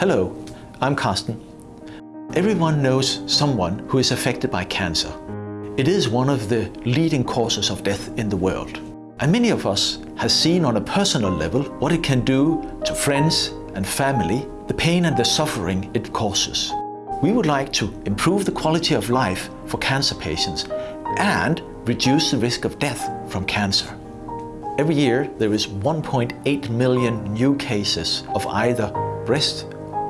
Hello, I'm Carsten. Everyone knows someone who is affected by cancer. It is one of the leading causes of death in the world. And many of us have seen on a personal level what it can do to friends and family, the pain and the suffering it causes. We would like to improve the quality of life for cancer patients and reduce the risk of death from cancer. Every year there is 1.8 million new cases of either breast,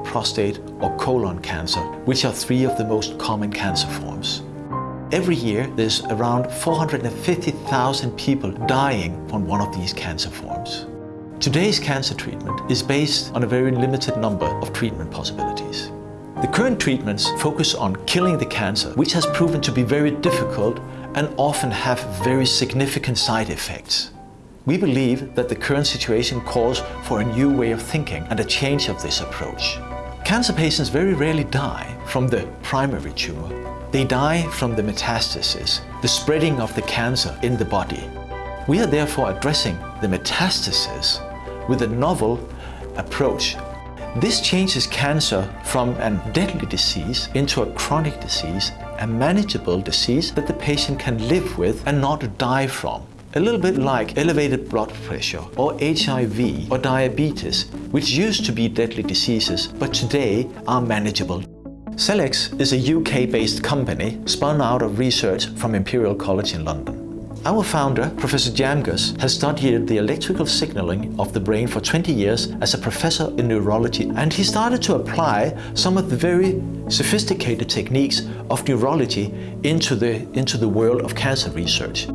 prostate or colon cancer, which are three of the most common cancer forms. Every year there's around 450,000 people dying from one of these cancer forms. Today's cancer treatment is based on a very limited number of treatment possibilities. The current treatments focus on killing the cancer, which has proven to be very difficult and often have very significant side effects. We believe that the current situation calls for a new way of thinking and a change of this approach. Cancer patients very rarely die from the primary tumor. They die from the metastasis, the spreading of the cancer in the body. We are therefore addressing the metastasis with a novel approach. This changes cancer from a deadly disease into a chronic disease, a manageable disease that the patient can live with and not die from. A little bit like elevated blood pressure or HIV or diabetes, which used to be deadly diseases, but today are manageable. Celex is a UK-based company spun out of research from Imperial College in London. Our founder, Professor Djamgoz, has studied the electrical signaling of the brain for 20 years as a professor in neurology and he started to apply some of the very sophisticated techniques of neurology into the, into the world of cancer research.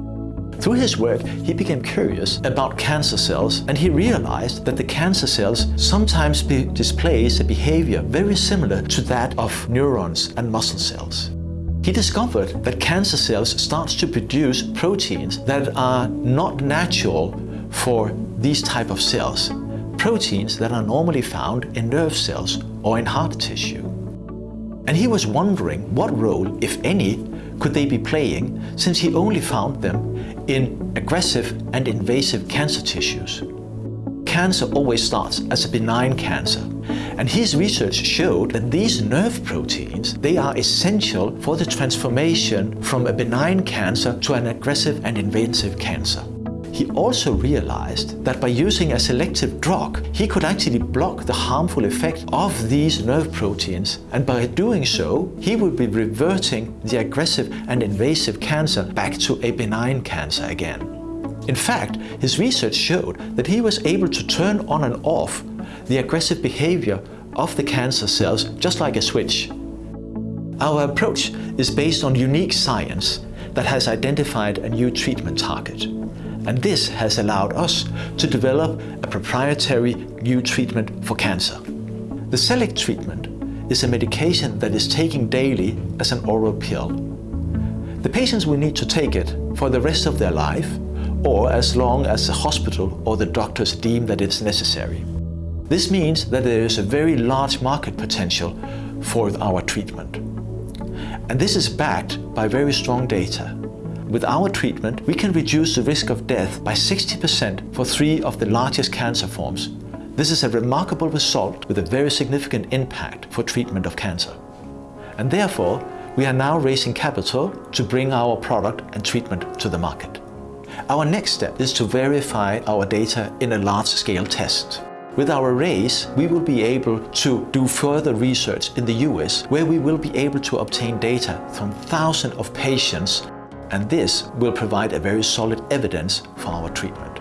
Through his work, he became curious about cancer cells and he realized that the cancer cells sometimes be displays a behavior very similar to that of neurons and muscle cells. He discovered that cancer cells start to produce proteins that are not natural for these type of cells, proteins that are normally found in nerve cells or in heart tissue. And he was wondering what role, if any, could they be playing since he only found them in aggressive and invasive cancer tissues. Cancer always starts as a benign cancer and his research showed that these nerve proteins, they are essential for the transformation from a benign cancer to an aggressive and invasive cancer. He also realized that by using a selective drug, he could actually block the harmful effect of these nerve proteins. And by doing so, he would be reverting the aggressive and invasive cancer back to a benign cancer again. In fact, his research showed that he was able to turn on and off the aggressive behavior of the cancer cells just like a switch. Our approach is based on unique science that has identified a new treatment target and this has allowed us to develop a proprietary new treatment for cancer. The Celex treatment is a medication that is taken daily as an oral pill. The patients will need to take it for the rest of their life or as long as the hospital or the doctors deem that it's necessary. This means that there is a very large market potential for our treatment. And this is backed by very strong data. With our treatment, we can reduce the risk of death by 60% for three of the largest cancer forms. This is a remarkable result with a very significant impact for treatment of cancer. And therefore, we are now raising capital to bring our product and treatment to the market. Our next step is to verify our data in a large-scale test. With our raise, we will be able to do further research in the US where we will be able to obtain data from thousands of patients and this will provide a very solid evidence for our treatment.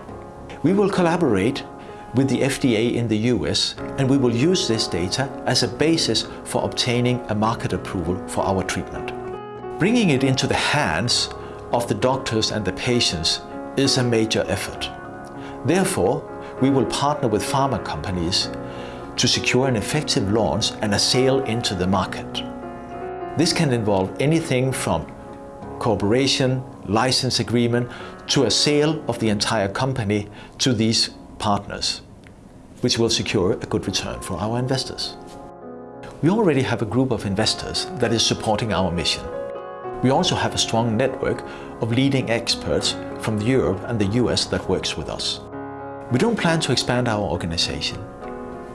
We will collaborate with the FDA in the US and we will use this data as a basis for obtaining a market approval for our treatment. Bringing it into the hands of the doctors and the patients is a major effort. Therefore, we will partner with pharma companies to secure an effective launch and a sale into the market. This can involve anything from cooperation, license agreement, to a sale of the entire company to these partners, which will secure a good return for our investors. We already have a group of investors that is supporting our mission. We also have a strong network of leading experts from Europe and the US that works with us. We don't plan to expand our organization.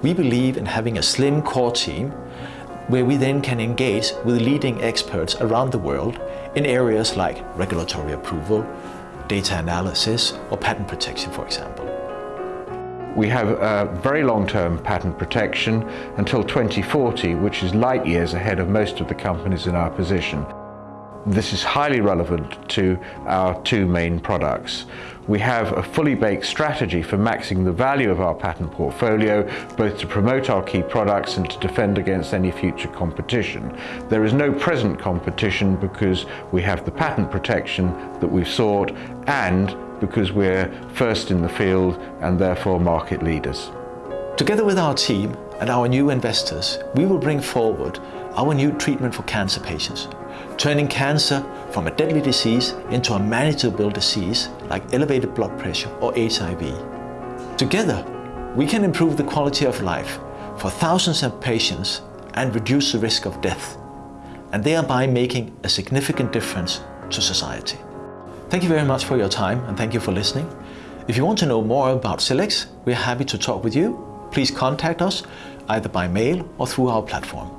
we believe in having a slim core team where we then can engage with leading experts around the world in areas like regulatory approval, data analysis or patent protection, for example. We have a very long-term patent protection until 2040, which is light years ahead of most of the companies in our position. This is highly relevant to our two main products. We have a fully baked strategy for maxing the value of our patent portfolio, both to promote our key products and to defend against any future competition. There is no present competition because we have the patent protection that we've sought and because we're first in the field and therefore market leaders. Together with our team and our new investors, we will bring forward our new treatment for cancer patients turning cancer from a deadly disease into a manageable disease like elevated blood pressure or HIV. Together, we can improve the quality of life for thousands of patients and reduce the risk of death, and thereby making a significant difference to society. Thank you very much for your time and thank you for listening. If you want to know more about Celex, we're happy to talk with you. Please contact us either by mail or through our platform.